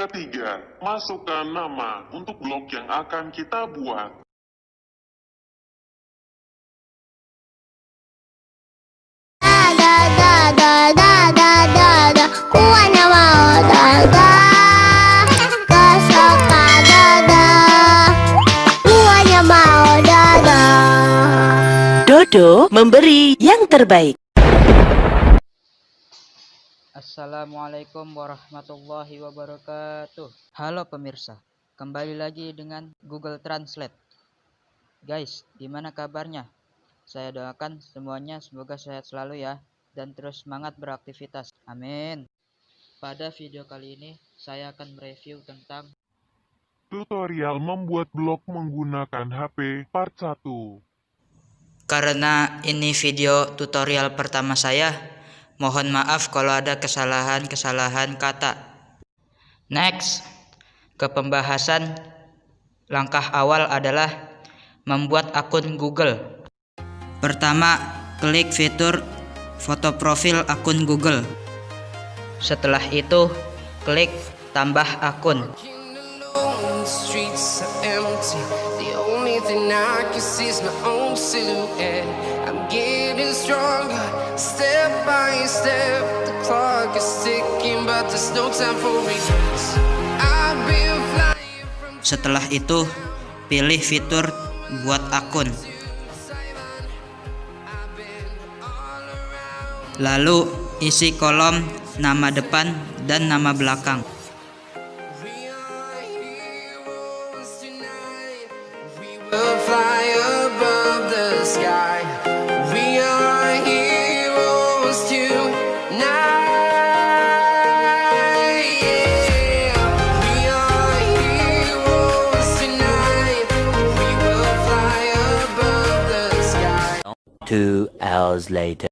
Ketiga, masukkan nama untuk blog yang akan kita buat. Da da da da Assalamualaikum warahmatullahi wabarakatuh Halo pemirsa Kembali lagi dengan Google Translate Guys, gimana kabarnya? Saya doakan semuanya semoga sehat selalu ya Dan terus semangat beraktivitas Amin Pada video kali ini Saya akan mereview tentang Tutorial membuat blog menggunakan HP part 1. Karena ini video tutorial pertama saya Mohon maaf kalau ada kesalahan-kesalahan kata. Next, ke pembahasan. Langkah awal adalah membuat akun Google. Pertama, klik fitur foto profil akun Google. Setelah itu, klik tambah akun. Setelah itu, pilih fitur buat akun. Lalu, isi kolom nama depan dan nama belakang. Two hours later.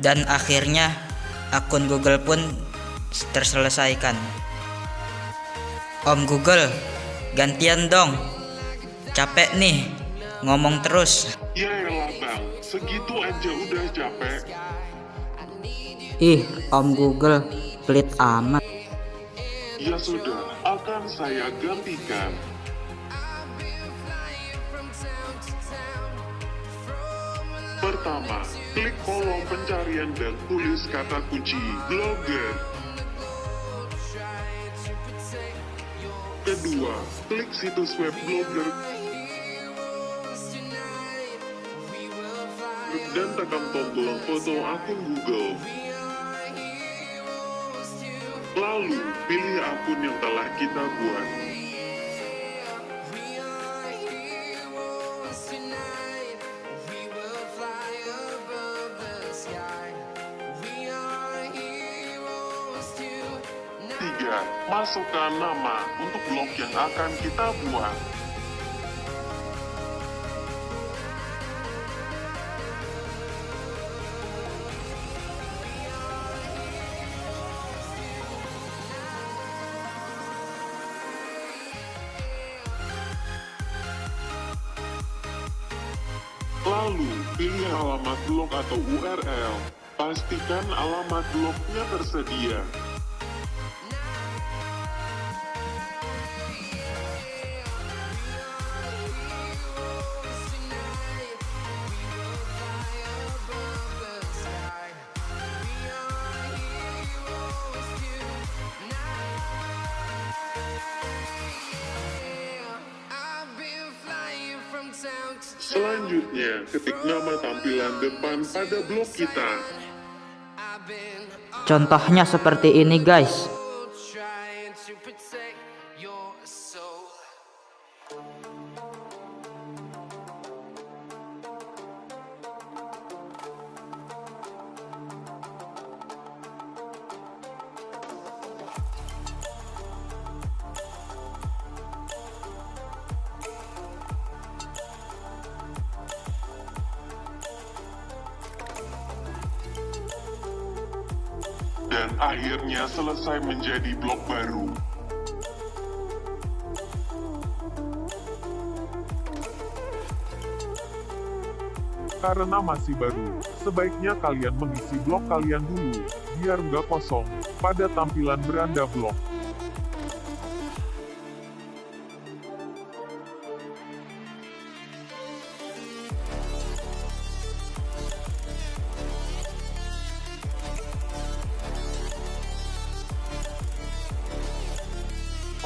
Dan akhirnya, akun Google pun terselesaikan. Om Google, gantian dong. Capek nih, ngomong terus. Ya elah bang, segitu aja udah capek. Ih, Om Google, pelit amat. Ya sudah, akan saya gantikan. Pertama, klik kolom pencarian dan tulis kata kunci blogger. Kedua, klik situs web blogger dan tekan tombol foto akun Google. Lalu, pilih akun yang telah kita buat. Tiga, masukkan nama untuk blog yang akan kita buat. Lalu, pilih alamat blog atau URL. Pastikan alamat blognya tersedia. Selanjutnya, ketik nama tampilan depan pada blog kita. Contohnya seperti ini, guys. dan akhirnya selesai menjadi blok baru. Karena masih baru, sebaiknya kalian mengisi blok kalian dulu, biar nggak kosong, pada tampilan beranda blok.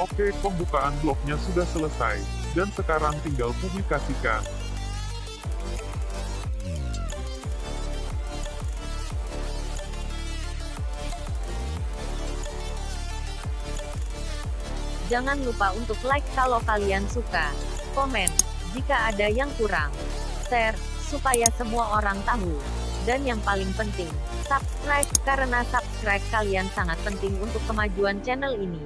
Oke, pembukaan bloknya sudah selesai, dan sekarang tinggal publikasikan. Jangan lupa untuk like kalau kalian suka. Komen, jika ada yang kurang. Share, supaya semua orang tahu. Dan yang paling penting, subscribe, karena subscribe kalian sangat penting untuk kemajuan channel ini.